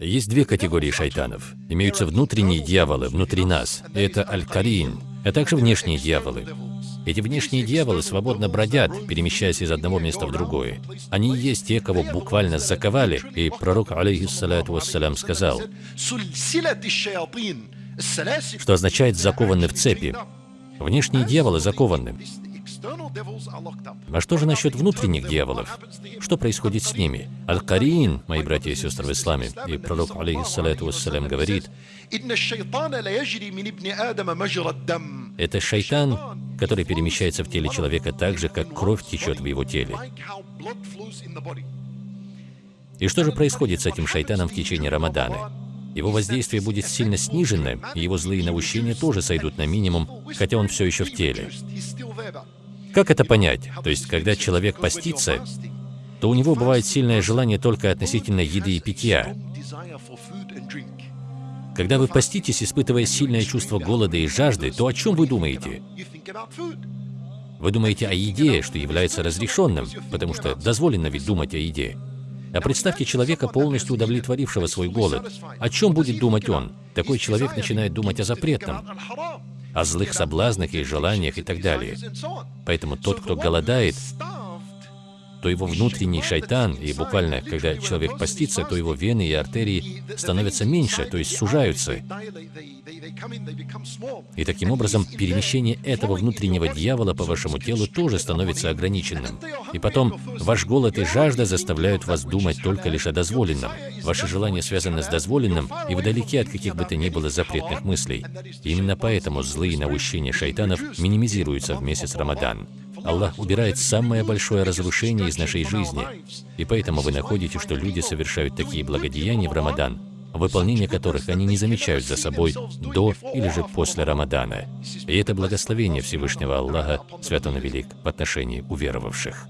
Есть две категории шайтанов. Имеются внутренние дьяволы внутри нас. Это аль-карин, а также внешние дьяволы. Эти внешние дьяволы свободно бродят, перемещаясь из одного места в другое. Они есть те, кого буквально заковали, и пророк, алейхиссалату вассалям, сказал, что означает «закованы в цепи». Внешние дьяволы закованы. А что же насчет внутренних дьяволов? Что происходит с ними? Аль-Карин, мои братья и сестры в исламе, и пророк, алейхиссалату вассалям, говорит, это шайтан, который перемещается в теле человека так же, как кровь течет в его теле. И что же происходит с этим шайтаном в течение Рамадана? Его воздействие будет сильно снижено, и его злые наущения тоже сойдут на минимум, хотя он все еще в теле. Как это понять? То есть, когда человек постится, то у него бывает сильное желание только относительно еды и питья. Когда вы поститесь, испытывая сильное чувство голода и жажды, то о чем вы думаете? Вы думаете о еде, что является разрешенным, потому что дозволено ведь думать о еде. А представьте человека, полностью удовлетворившего свой голод. О чем будет думать он? Такой человек начинает думать о запретном, о злых соблазнах и желаниях и так далее. Поэтому тот, кто голодает, то его внутренний шайтан, и буквально, когда человек постится, то его вены и артерии становятся меньше, то есть сужаются. И таким образом перемещение этого внутреннего дьявола по вашему телу тоже становится ограниченным. И потом ваш голод и жажда заставляют вас думать только лишь о дозволенном. Ваши желания связаны с дозволенным, и вы далеки от каких бы то ни было запретных мыслей. Именно поэтому злые наущения шайтанов минимизируются в месяц Рамадан. Аллах убирает самое большое разрушение из нашей жизни. И поэтому вы находите, что люди совершают такие благодеяния в Рамадан, выполнение которых они не замечают за собой до или же после Рамадана. И это благословение Всевышнего Аллаха, свят Он велик, в отношении уверовавших.